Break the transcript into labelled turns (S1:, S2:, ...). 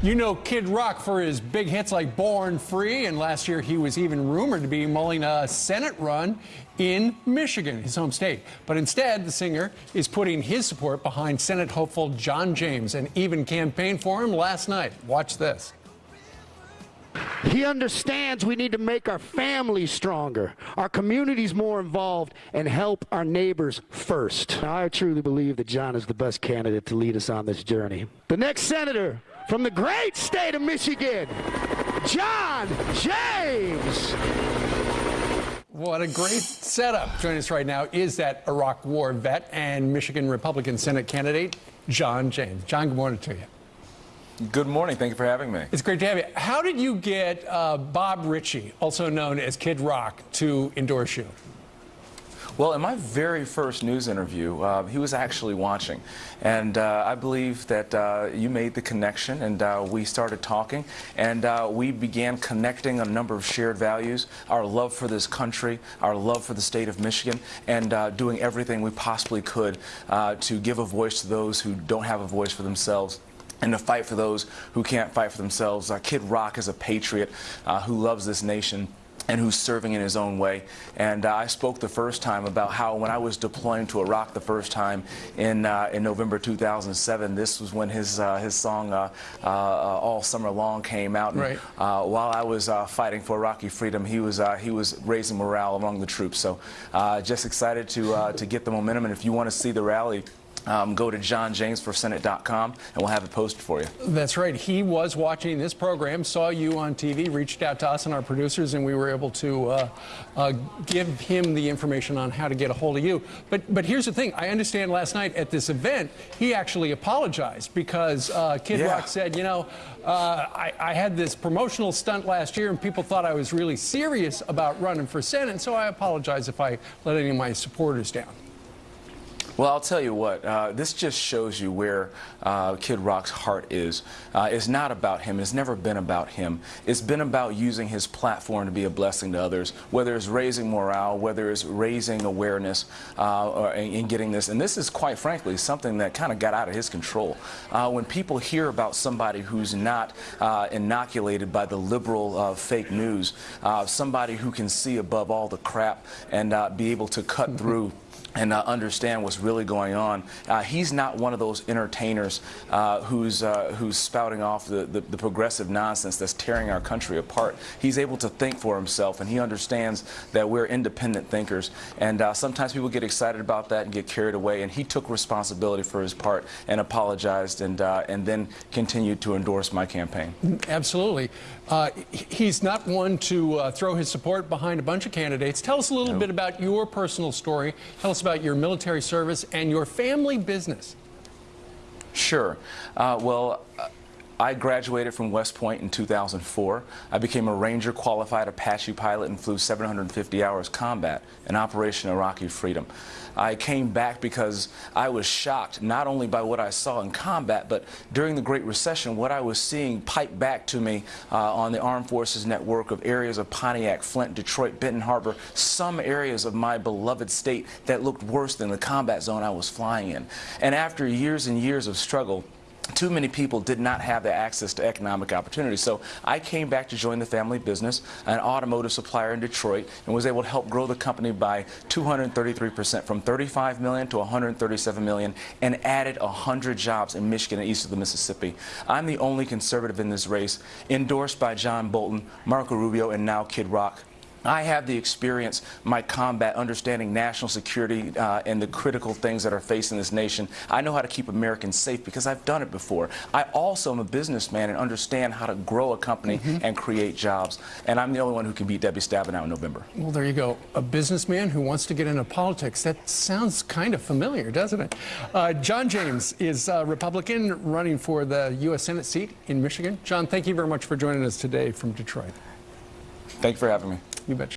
S1: You know Kid Rock for his big hits like Born Free, and last year he was even rumored to be mulling a Senate run in Michigan, his home state. But instead, the singer is putting his support behind Senate hopeful John James and even campaigned for him last night. Watch this.
S2: He understands we need to make our families stronger, our communities more involved, and help our neighbors first. I truly believe that John is the best candidate to lead us on this journey. The next senator from the great state of Michigan, John James.
S1: What a great setup. Joining us right now is that Iraq War vet and Michigan Republican Senate candidate, John James. John, good morning to you.
S3: Good morning. Thank you for having me.
S1: It's great to have you. How did you get uh, Bob Ritchie, also known as Kid Rock, to endorse you?
S3: Well, in my very first news interview, uh, he was actually watching. And uh, I believe that uh, you made the connection, and uh, we started talking, and uh, we began connecting a number of shared values our love for this country, our love for the state of Michigan, and uh, doing everything we possibly could to give a voice to those who don't have a voice for themselves and to fight for those who can't fight for themselves. Kid Rock is a patriot who loves this nation and who's serving in his own way. And uh, I spoke the first time about how when I was deploying to Iraq the first time in uh, in November 2007, this was when his uh, his song uh, uh, All Summer Long came out. And,
S1: right.
S3: Uh, while I was fighting for Iraqi freedom, he was he was raising morale among the troops. So just excited to to get the momentum. And if you want to see the rally. Um, go to johnjamesforsenate.com and we'll have it posted for you.
S1: That's right. He was watching this program, saw you on TV, reached out to us and our producers, and we were able to uh, uh, give him the information on how to get a hold of you. But but here's the thing. I understand last night at this event, he actually apologized because uh, Kid yeah. Rock said, you know, uh, I, I had this promotional stunt last year and people thought I was really serious about running for Senate, so I apologize if I let any of my supporters down.
S3: Well, I'll tell you what, uh, this just shows you where uh, Kid Rock's heart is. Uh, it's not about him. It's never been about him. It's been about using his platform to be a blessing to others, whether it's raising morale, whether it's raising awareness uh, or, in getting this. And this is, quite frankly, something that kind of got out of his control. Uh, when people hear about somebody who's not uh, inoculated by the liberal fake news, somebody who can see above all the crap and be able to cut through and uh, understand what's really going on. Uh, he's not one of those entertainers uh, who's uh, who's spouting off the, the, the, progressive nonsense that's tearing our country apart. He's able to think for himself, and he understands that we're independent thinkers. And uh, sometimes people get excited about that and get carried away. And he took responsibility for his part and apologized, and uh, and then continued to endorse my campaign.
S1: Absolutely. he's not one to throw his support behind a bunch of candidates. Tell us a little bit about your personal story. Tell us about your military service and your family business.
S3: Sure. Uh, well, uh, I graduated from West Point in 2004. I became a Ranger qualified Apache pilot and flew 750 hours combat in Operation Iraqi Freedom. I came back because I was shocked not only by what I saw in combat, but during the Great Recession, what I was seeing piped back to me uh, on the Armed Forces network of areas of Pontiac, Flint, Detroit, Benton Harbor, some areas of my beloved state that looked worse than the combat zone I was flying in. And after years and years of struggle, too many people did not have the access to economic opportunity. So I came back to join the family business, an automotive supplier in Detroit, and was able to help grow the company by 233% from 35 million to 137 million and added 100 jobs in Michigan and east of the Mississippi. I'm the only conservative in this race, endorsed by John Bolton, Marco Rubio, and now Kid Rock. I have the experience, my combat, understanding national security uh, and the critical things that are facing this nation. I know how to keep Americans safe because I've done it before. I also am a businessman and understand how to grow a company mm -hmm. and create jobs. And I'm the only one who can beat Debbie Stabenow in November.
S1: Well, there you go. A businessman who wants to get into politics. That sounds kind of familiar, doesn't it? Uh, John James is a Republican running for the U.S. Senate seat in Michigan. John, thank you very much for joining us today from Detroit.
S3: Thank you for having me.
S1: You betcha.